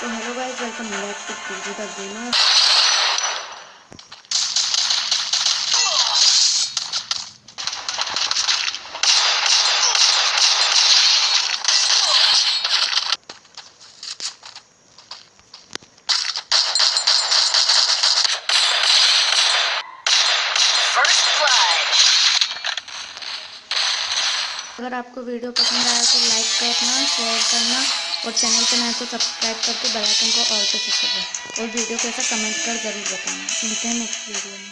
तो hello guys welcome back to PG the gamer अगर आपको वीडियो पसंद आया तो लाइक करना शेयर करना। और चैनल पर नए तो सब्सक्राइब करके बेल आइकन को ऑल पर सेट कर दें। और वीडियो कैसा कमेंट कर ज़रूर बताना। मिलते हैं नेक्स्ट वीडियो में।